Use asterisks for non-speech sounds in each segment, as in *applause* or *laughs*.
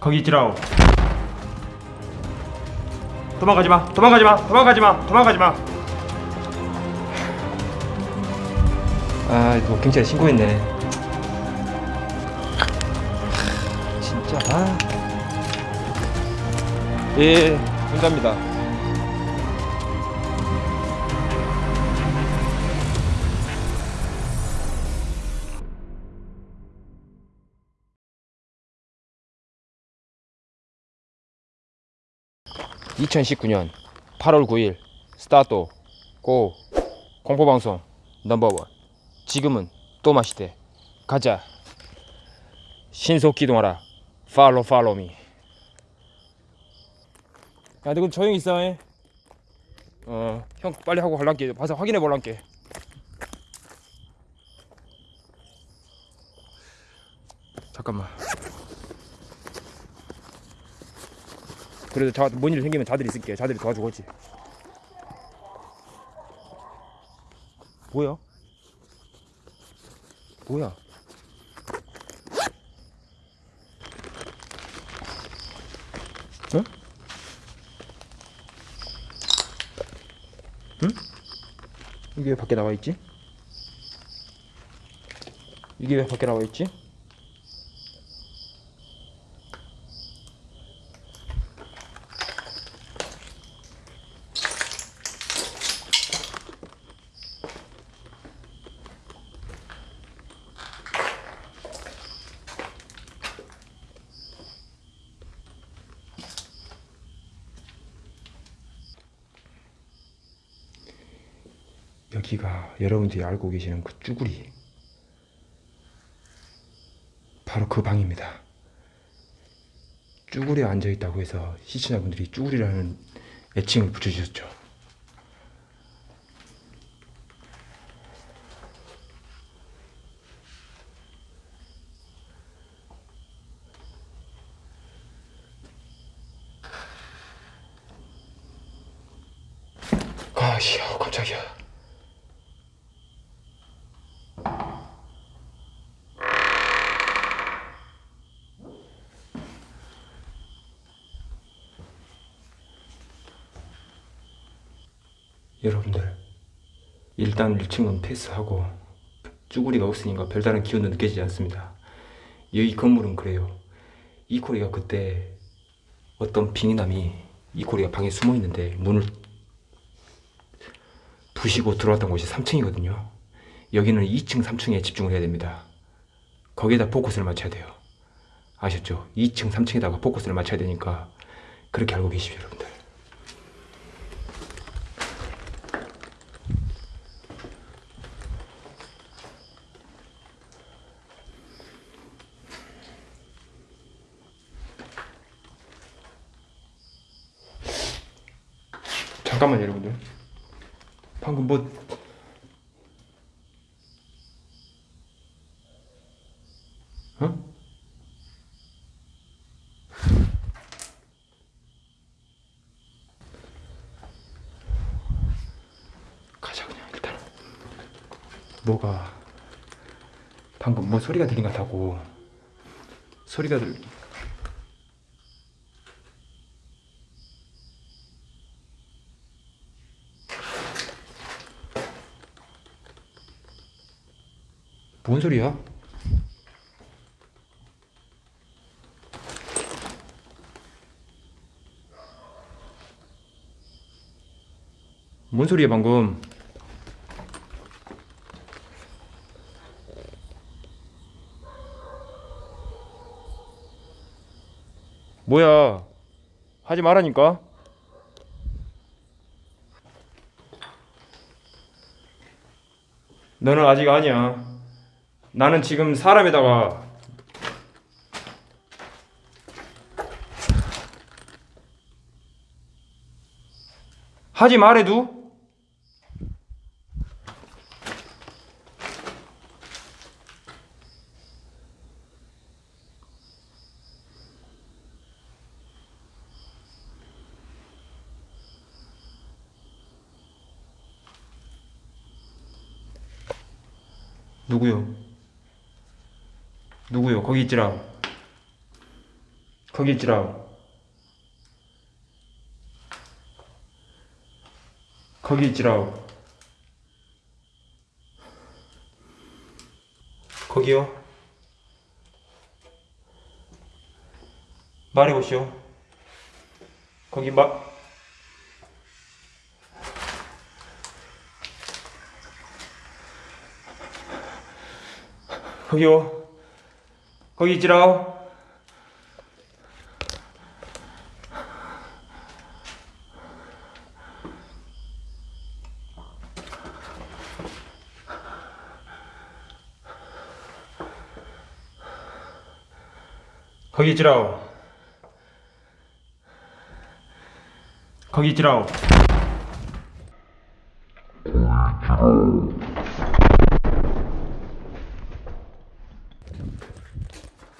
거기 있지라오. 도망가지 마. 도망가지 마. 도망가지 마. 도망가지 마. 아, 이거 경찰에 신고했네. 진짜 아. 예, 감사합니다. (2019년 8월 9일) 스타트 고 공포방송 넘버원 지금은 또 마시대 가자 신속 기동하라 팔로 팔로미 야, 너 그럼 조용히 있어. 잉? 어, 형 빨리 하고 갈란게. 봐서 확인해 볼란게. 잠깐만. 그래도 자, 뭔일 생기면 자들이 있을게. 자들이 도와주겠지. 뭐야? 뭐야? 어? 이게 왜 밖에 나와 있지? 이게 왜 밖에 나와 있지? 여러분들이 알고 계시는 그 쭈구리 바로 그 방입니다. 쭈구리에 앉아 있다고 해서 시청자분들이 쭈구리라는 애칭을 붙여주셨죠. 아씨야 깜짝이야. 여러분들 일단 1층은 패스하고 쭈구리가 없으니까 별다른 기운도 느껴지지 않습니다. 여기 건물은 그래요. 이코리가 그때 어떤 빙의남이 이코리가 방에 숨어 있는데 문을 부시고 들어왔던 곳이 3층이거든요. 여기는 2층 3층에 집중을 해야 됩니다. 거기에다 포커스를 맞춰야 돼요. 아셨죠? 2층 3층에다가 포커스를 맞춰야 되니까 그렇게 알고 계십시오 여러분들 잠깐만요 여러분들 방금 뭐 어? 뭐가 방금 뭐 소리가 들린 것 같다고 소리가 들 뭔 소리야? 뭔 소리야 방금? 뭐야? 하지 말라니까. 너는 아직 아니야. 나는 지금 사람에다가 하지 말해도 누구요? 누구요? 거기 있지라. 거기 있지라오. 거기 있지라오. 거기요. 말해보시오. 거기 마. 거기요. 거기 있지라오. 거기 있지라오. 거기 있지라오.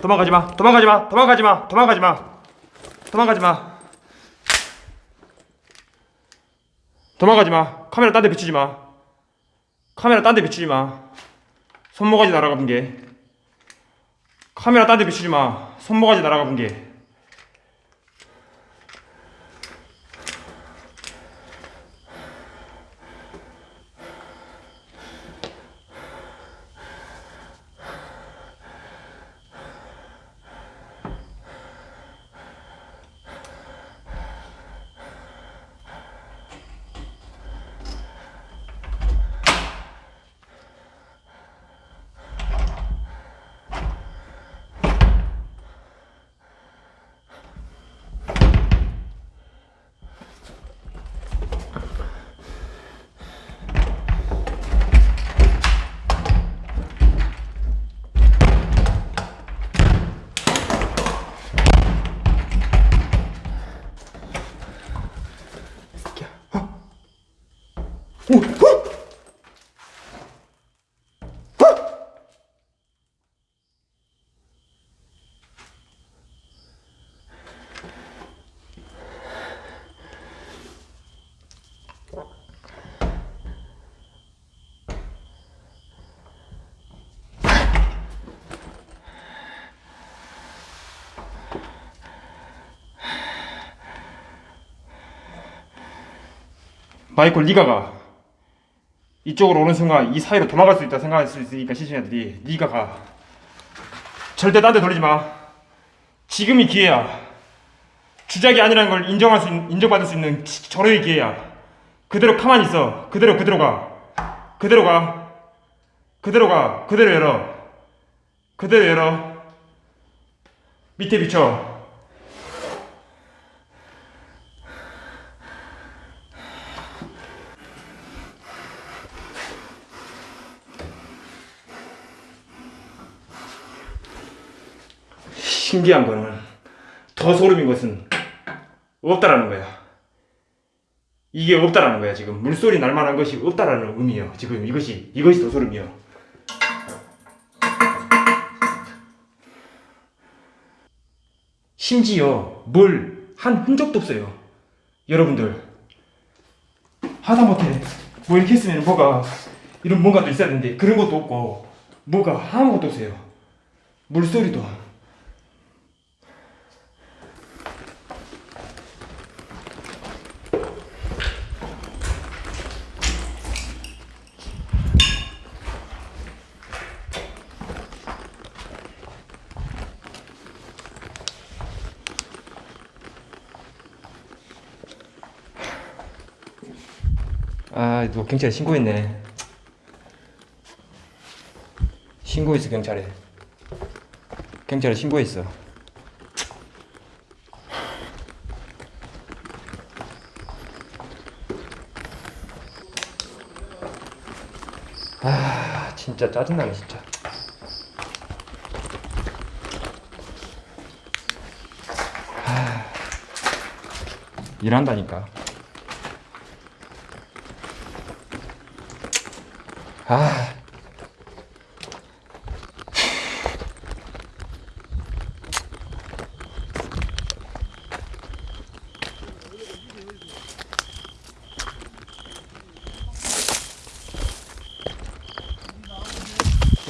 도망가지 마. 도망가지 마. 도망가지 마. 도망가지 마. 도망가지 마. 도망가지 마. 카메라 딴 데 비추지 마. 카메라 딴 데 비추지 마. 손모가지 날아가 본 게. 카메라 딴 데 비추지 마. 손모가지 날아가 본 게. 오! 후! 마이콜 네가 가 이쪽으로 오는 순간 이 사이로 도망갈 수 있다 생각할 수 있으니까 시신애들이 네가 가. 절대 딴 데 돌리지 마. 지금이 기회야. 주작이 아니라는 걸 인정할 수 있- 인정받을 수 있는 지- 절호의 기회야. 그대로 가만히 있어. 그대로 그대로 가. 그대로 가. 그대로 가. 그대로 열어. 그대로 열어. 밑에 비춰 신기한 거는 더 소름인 것은 없다라는 거야. 이게 없다라는 거야 지금 물소리 날 만한 것이 없다라는 의미예요. 지금 이것이 이것이 더 소름이요. 심지어 물한 흔적도 없어요. 여러분들 하다못해 뭐 이렇게 했으면 뭐가 이런 뭔가도 있어야 되는데 그런 것도 없고 뭐가 아무것도 없어요. 물소리도 경찰에 신고했네. 신고했어 경찰에. 경찰에 신고했어. 아, 진짜 짜증나네 진짜. 아, 일한다니까.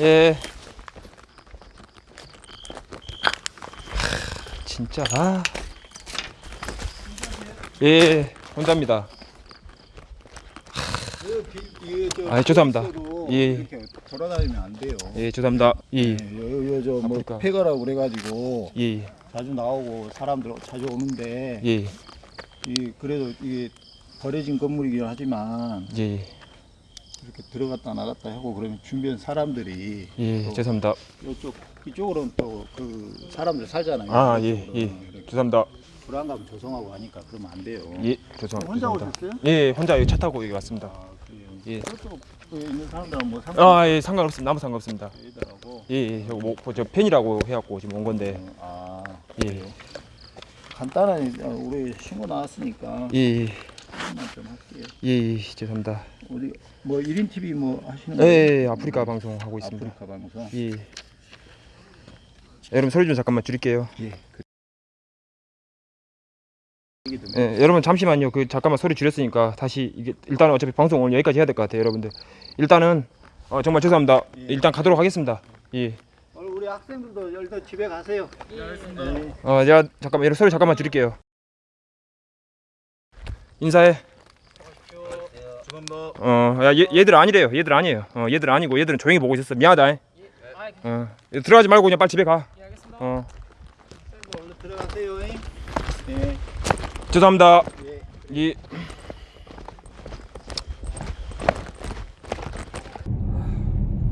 예. 진짜 아. 예, 혼자입니다. 아, 죄송합니다. 예. 돌아다니면 안 돼요. 예, 죄송합니다. 예, 요저뭐 아프리카. 폐가라고 그래 가지고 예, 자주 나오고 사람들 자주 오는데 예, 이 그래도 이게 버려진 건물이긴 하지만 예, 이렇게 들어갔다 나갔다 하고 그러면 주변 사람들이 예, 또 죄송합니다. 이쪽 이쪽으로는 또 그 사람들 살잖아요. 아, 예, 예, 죄송합니다. 불안감 조성하고 하니까 그러면 안 돼요. 예, 죄송, 혼자 죄송합니다. 오셨어요? 예, 혼자 여기 차 타고 여기 왔습니다. 아 그래요. 예. 그 있는 사람들은 뭐 상관 아, 예, 상관없습니다. 아무 상관없습니다. 예, 예, 저, 뭐, 저 팬이라고 해갖고 지금 온 건데. 아 예. 간단하게 어, 우리 신고 나왔으니까 예, 예, 한번 좀 할게요. 예, 예, 죄송합니다. 어디 뭐 1인 TV 뭐 하시는 예, 거예요? 예, 아프리카 방송 하고 있습니다. 아프리카 방송. 예. 여러분 소리 좀 잠깐만 줄일게요. 예. 그 예, 여러분 잠시만요. 그 잠깐만 소리 줄였으니까 다시 이게 일단은 어차피 방송 오늘 여기까지 해야 될 것 같아요, 여러분들. 일단은 어, 정말 죄송합니다. 예. 일단 가도록 하겠습니다. 예. 오늘 우리 학생들도 열도 집에 가세요. 네, 알겠습니다. 어, 제가 잠깐만 여러분 소리 잠깐만 줄일게요. 인사해. 어, 야, 얘, 얘들 아니래요. 얘들 아니에요. 어, 얘들 아니고 얘들은 조용히 보고 있었어. 미안하다. 어, 얘 들어가지 말고 그냥 빨리 집에 가. 어, 들어가세요. 예. 죄송합니다. 예. 예.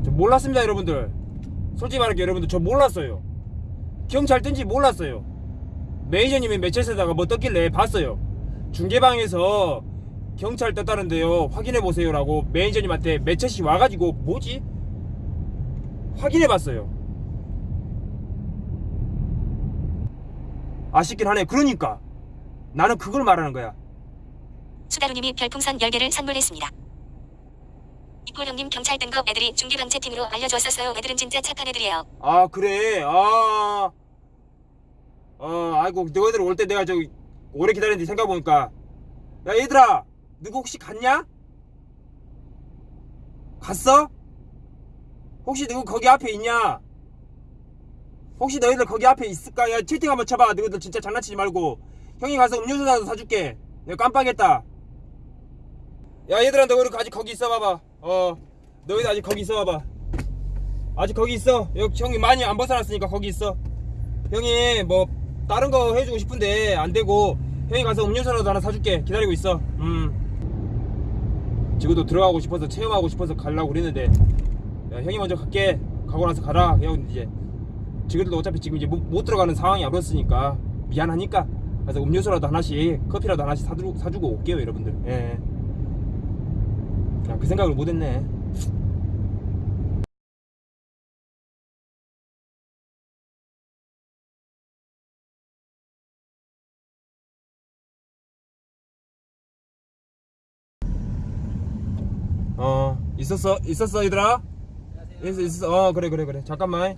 저 몰랐습니다, 여러분들. 솔직히 말할게 여러분들 저 몰랐어요. 경찰 뜬지 몰랐어요. 매니저님이 매체에다가 뭐 떴길래 봤어요. 중계방에서 경찰 떴다는데요. 확인해 보세요 라고 매니저님한테 매체시 와가지고 뭐지? 확인해 봤어요. 아쉽긴 하네. 그러니까 나는 그걸 말하는 거야. 수다루님이 별풍선 10개를 선물했습니다. 이꼴 형님 경찰 뜬거 애들이 중계방체 팀으로 알려줬었어요. 애들은 진짜 착한 애들이에요. 아 그래 아, 아 아이고 너희들 올 때 내가 저 오래 기다렸는데 생각해보니까 야 얘들아 누구 혹시 갔냐? 갔어? 혹시 누구 거기 앞에 있냐? 혹시 너희들 거기 앞에 있을까? 야 채팅 한번 쳐봐 너희들 진짜 장난치지 말고 형이 가서 음료수라도 사줄게 내가 깜빡했다 야 얘들아 너희들 아직 거기 있어 봐봐 어 너희들 아직 거기 있어 봐봐 아직 거기 있어. 여기 형이 많이 안 벗어났으니까 거기 있어. 형이 뭐 다른 거 해주고 싶은데 안 되고 형이 가서 음료수라도 하나 사줄게. 기다리고 있어. 음. 지금도 들어가고 싶어서 체험하고 싶어서 가려고 그랬는데 야, 형이 먼저 갈게. 가고 나서 가라. 형 이제 지금도 어차피 지금 이제 못, 못 들어가는 상황이 아니었으니까 미안하니까 그래서 음료수라도 하나씩 커피라도 하나씩 사주고, 사주고 올게요 여러분들. 예. 그냥 그 생각을 못했네. 어 있었어 있었어 얘들아? 있어 있어. 어 그래 그래 그래. 잠깐만.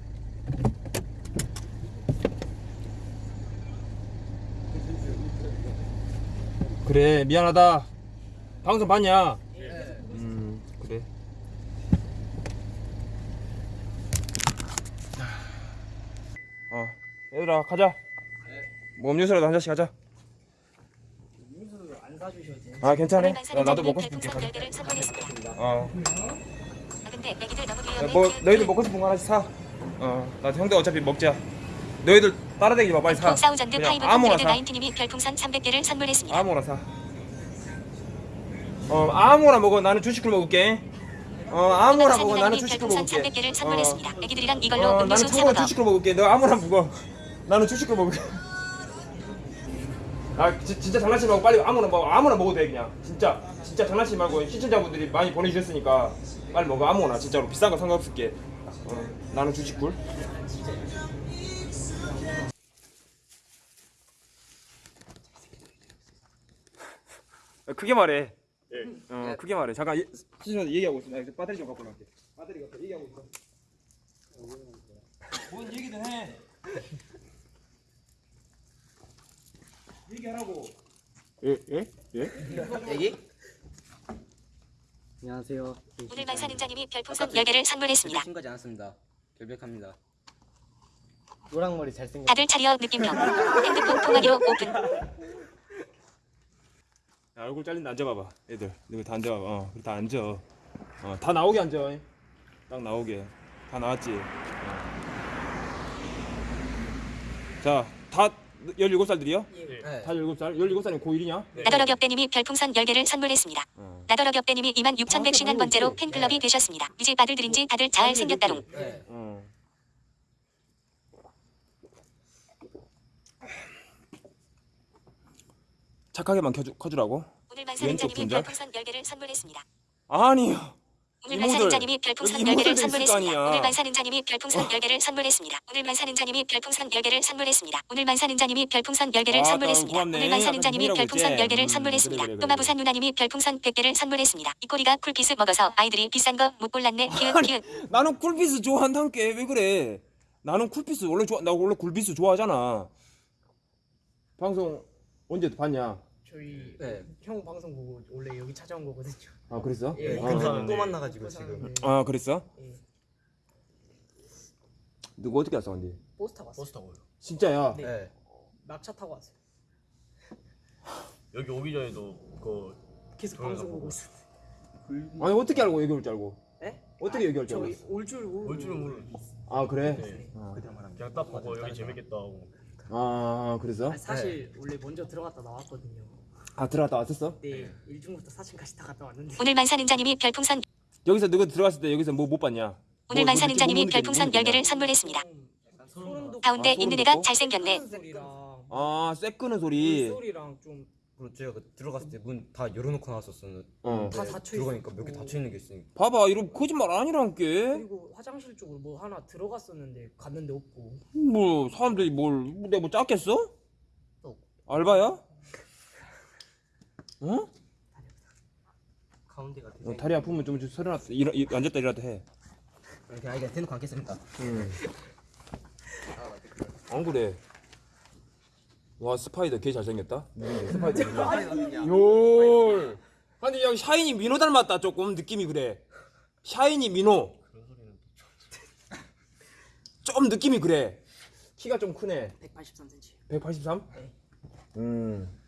그래 미안하다. 방송 봤냐? 음 그래. 어 얘들아 가자. 뭐 음료수라도 한 잔씩 하자. 아 괜찮아. 나, 나도 먹고 싶은게 별풍선 가자 10개를 선물했습니다. 어아 야. 뭐 너희들 먹고 싶은 거 하나씩 사. 어, 나 형들 어차피 먹자. 너희들 따라다니지 마, 빨리 사. 어, 사우전드 그냥 파이브 아무나 사. 나인티님이 별풍선 300개를 선물했습니다. 아무나 사. 어, 아무나 먹어. 나는 주식을 먹을게. 어, 아무나 먹어. 나는 주식을 먹을게. 300개를 어, 선물했습니다. 애기들이랑 이걸로 어, 나는 음료수 먹어. 주식을 먹을게. 너 아무나 먹어. 나는 주식을 먹을게. 아, 지, 진짜 장난치지 말고 빨리 아무나 먹어. 아무나 먹어도 돼 그냥. 진짜, 진짜 장난치지 말고 시청자분들이 많이 보내주셨으니까 빨리 먹어. 아무나 진짜로 비싼 거 상관없을게. 어, 나는 주식굴. 어, 크게 말해. 어, 크게 말해. 잠깐 예, 시청자 얘기하고 있어. 나 이제 배터리 좀 갖고 나올게. 배터리 갖고 얘기하고 있어. 뭔 얘기든 해. 얘기 하라고. 예? 예? 예? 안녕하세요. 오늘 만 사는자님이 별풍선 10개를 선물했습니다. 친 거지 않았습니다. 결백합니다. 노랑머리 잘생겼. 다들 차리어 느낌표. 핸드폰 통화기로 오픈. 야, 얼굴 잘린다 앉아봐봐 애들 여기 다 앉아봐봐 어, 다 앉아 어, 다 나오게 앉아 딱 나오게 다 나왔지 어. 자 다 17살들이요? 네. 다 17살? 17살이면 고1이냐? 나더러 겹대님이 별풍선 10개를 선물했습니다. 어. 나더러 겹대님이 2만 6,151번째로 팬클럽이 되셨습니다. 이제 아들들인지 다들 잘 생겼다롱. 네. 어. 착하게만 켜주, 커주라고? 오늘 왼쪽 만사는자님이 분자? 별풍선 10개를 선물했습니다. 아니요 오늘 이모들, 만사는자님이 별풍선 여기 이모들도 10개를 있을 거 선물했습니다. 아니야. 오늘 만 사는 자님이 별풍선 10개를 선물했습니다. 오늘 만 사는 자님이 별풍선 10개를 선물했습니다. 오늘 만 사는 자님이 별풍선 10개를 아, 선물했습니다. 고맙네. 오늘 만 사는 자님이 약간 별풍선 힘이라고 10개를 했지? 선물했습니다. 음, 그래, 또마부산 누나님이 별풍선 100개를 선물했습니다. 이 꼬리가 쿨피스 먹어서 아이들이 비싼 거 못 골랐네. 키읔 키읔. 나는 쿨피스 좋아한다니까 왜 그래 나는 쿨피스 원래 좋아 나 원래 쿨피스 좋아하잖아 방송 언제 봤냐? 저희 네. 형 방송 보고 원래 여기 찾아온 거거든요. 아 그랬어? 예, 아, 근데 또 만나가지고 지금. 아 그랬어? 예. 누구 어떻게 왔어 근데? 버스 타고 왔어요. 버스 타고요. 진짜야? 네. 네. 막차 타고 왔어요. 여기 오기 전에도 그 계속 방송 보고 보고 있었는데. 아니 어떻게 알고 여기 올 줄 알고? 네? 어떻게 여기 올 줄 저희 알고? 올줄 모르고. 올 줄은 모르. 아 그래? 네. 아, 그냥 딱 보고 여기 재밌겠다 하고. 아 그래서? 아니, 사실 원래 먼저 들어갔다 나왔거든요. 아 들어갔다 왔었어? 네, 1중부터 4층까지 다 갔다 왔는데. 오늘 만 사는 자님이 별풍선 여기서 누구 들어갔을 때 여기서 뭐 못 봤냐? 오늘 뭐, 만사는 자님이 뭐 느꼈- 별풍선 뭐 느꼈냐? 10개를 선물했습니다. 소름 돋고 가운데 아, 소름 있는 애가 돋고? 잘생겼네. 소리랑 아쇠 끄는 소리 소리랑 좀다 그리고 제가 그 들어갔을 때 문 다 열어놓고 나왔었었는데 어 닫혀 들어가니까 몇 개 있었고. 닫혀 있는 게 있으니까. 봐봐 이런 거짓말 아니란게 그리고 화장실 쪽으로 뭐 하나 들어갔었는데 갔는데 없고. 뭐 사람들이 뭘 내가 뭐 짰겠어? 또. 알바야? 어? 가운데가. 어, 다리 아프면 좀 서려놨다 일어, 일- 앉았다 일어났다 해 이렇게 아이가 대놓고 앉겠습니다. 응. 안 그래 와 스파이더 개 잘생겼다 누군데 스파이더 *laughs* 요 아니 야 샤이니 민호 닮았다 조금 느낌이 그래 샤이니 민호 좀 느낌이 그래 키가 좀 크네 183cm. 183? 네. 음.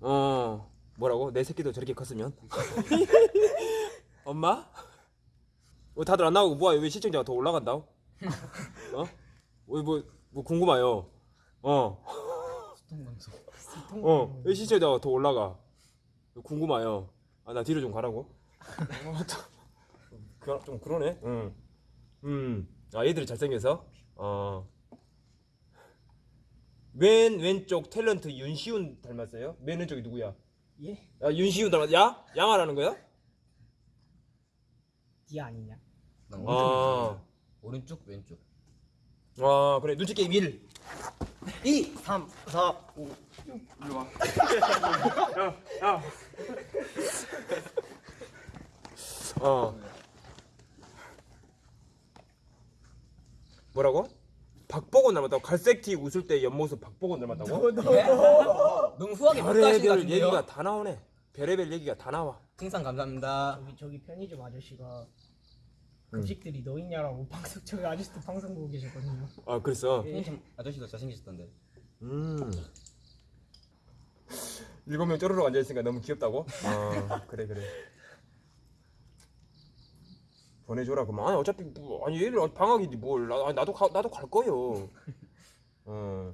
어, 뭐라고? 내 새끼도 저렇게 컸으면? *laughs* 엄마? 어, 다들 안 나오고 뭐야? 왜 시청자가 더 올라간다? *laughs* 어? 왜 뭐, 뭐 궁금해요. 어. 어, 왜 시청자가 더 올라가? 궁금해요. 아, 나 뒤로 좀 가라고? 어, 또, 그, 좀 그러네. 응. 음. 아, 얘들이 잘생겨서? 어. 왼 왼쪽 탤런트 윤시훈 닮았어요? 맨 왼쪽이 누구야? 예? 야 윤시훈 닮았 야? 양아라는 거야? 디 아니냐? 아, 오른쪽 왼쪽. 아 그래 눈치 게임 1 2, 3, 4, 5. 어 뭐라고? 박보건 닮았다고? 갈색 티 웃을 때 옆모습 박보건 닮았다고? 너무 후하게 평가하시는 것 별의별 같은데요? 얘기가 다 나오네 별의별 얘기가 다 나와 풍상 감사합니다. 저기 저기 편의점 아저씨가 급식들이 너 있냐라고 방송 저희 아저씨도 방송 보고 계셨거든요. 아 그랬어? 편의점 아저씨도 잘생기셨던데. 음. 일곱 명 쪼르륵 앉아있으니까 너무 귀엽다고? 아 그래 그래 보내줘라 그만 아니 어차피 뭐, 아니 얘들 방학이지 뭘 나, 아니, 나도 가, 나도 갈 거요 *laughs* 어.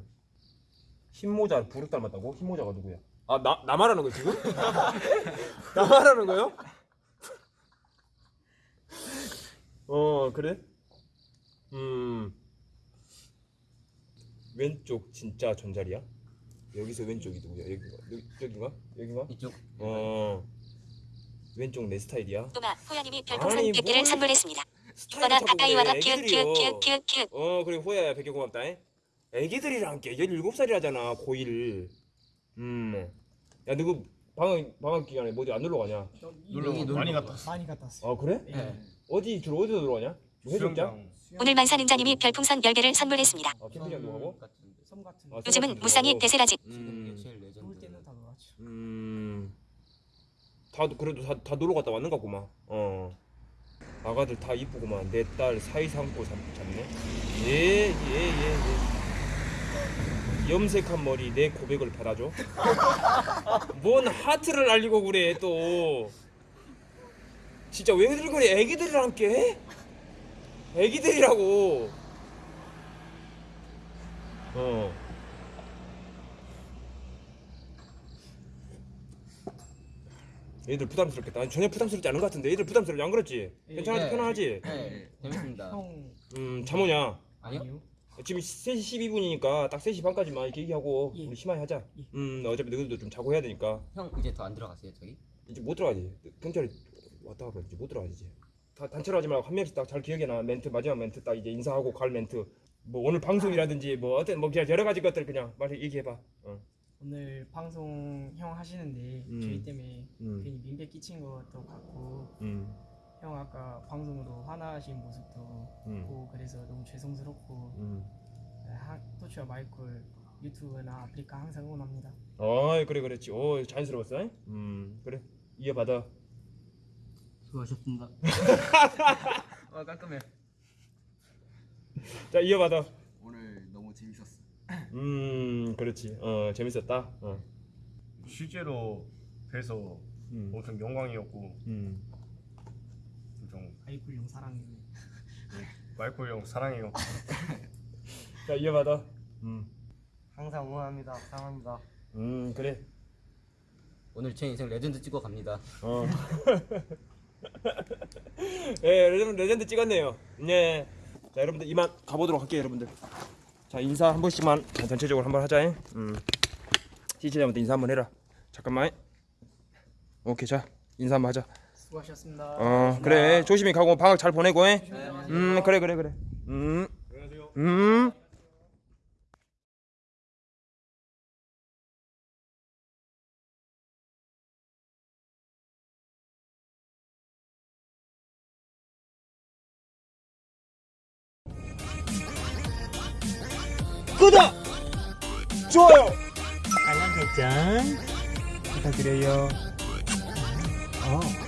흰모자 부르 닮았다고? 흰모자가 누구야? 아나 나 말하는 거 지금? *laughs* 나 말하는 거요? *laughs* 어 그래? 음 왼쪽 진짜 전자리야? 여기서 왼쪽이 누구야? 여기가? 여기, 여기가? 여기가? 이쪽. 어 왼쪽 내 스타일이야? 또마 호야님이 별풍선 아니, 100개를 뭘 선물했습니다. 이거나 키읔 키읔. 어 그래 호야야 백개 고맙다 잉? 애기들이랑 게 17살이라잖아 고1 음 야 누구 방학 방학 기간에 뭐 어디 안 놀러 가냐? 놀러 많이 갔다 왔어. 많이 갔다 왔어요. 아 그래? 네. 어디 주로 어디서 놀러 가냐? 뭐 해적장? 오늘 만 사는자님이 별풍선 10개를 선물했습니다. 아 캠핑장도 가고? 섬 같은 아, 데 요즘은 무쌍이. 대세라지. 음. 음, 다 그래도 다, 다 놀러 갔다 왔는 것 같구만. 어. 아가들 다 이쁘구만. 내 딸 사이 삼고 삼- 잡네. 예예예 예, 예, 예. 염색한 머리 내 고백을 받아줘. 뭔 하트를 날리고 그래 또. 진짜 왜들 그래? 애기들이랑 함께 애기들이라고. 어 얘들 부담스럽겠다. 아니, 전혀 부담스럽지 않은 것 같은데. 얘들 부담스럽지. 안 그렇지? 괜찮아지 네. 편안하지? 네 재밌습니다. 형음 잠오냐? 아니요. 지금 3시 12분이니까 딱 3시 반까지만 이렇게 얘기하고 예. 우리 심하게 하자. 예. 음 어차피 너희들도 좀 자고 해야 되니까. 형 이제 더 안 들어가세요 저기? 이제 못 들어가지. 경찰이 왔다 가면 이제 못 들어가지 이제. 다 단체로 하지 말고 한 명씩 딱 잘 기억해놔. 멘트 마지막 멘트 딱 이제 인사하고 갈 멘트. 뭐 오늘 방송이라든지 뭐 어떤 뭐 그냥 여러 가지 것들 그냥 말 얘기해봐. 어. 오늘 방송 형 하시는데 음. 저희 때문에 음. 괜히 민폐 끼친 것도 같고 음. 형 아까 방송으로 화나신 모습도 음. 보고 그래서 너무 죄송스럽고 음. 하, 토치와 마이클 유튜브나 아프리카 항상 응원합니다. 어이 그래 그랬지 오 자연스러웠어 잉? 음 그래 이어받아 수고하셨습니다 아 *laughs* 깔끔해 자 이어받아 오늘 너무 재밌었어 음 그렇지 어 재밌었다 어. 실제로 뵈서 음. 엄청 영광이었고 음. 엄청 마이콜 형 사랑해. 마이콜 형 사랑해요. 자 이어받아 음. 항상 응원합니다 사랑합니다 음 그래 오늘 제 인생 레전드 찍어 갑니다 어. *laughs* 예, 레전드, 레전드 찍었네요. 네. 자, 여러분들 이만 가보도록 할게요, 여러분들. 자, 인사 한 번씩만 자, 전체적으로 한번 하자. 잉? 음. 시청자분들 인사 한번 해라. 잠깐만. 오케이, 자, 인사 한번 하자. 수고하셨습니다. 어, 그래. 조심히 가고 방학 잘 보내고. 잉? 음, 그래, 그래, 그래. 음. 음. 구독! 좋아요! 알람 설정 부탁드려요. 어.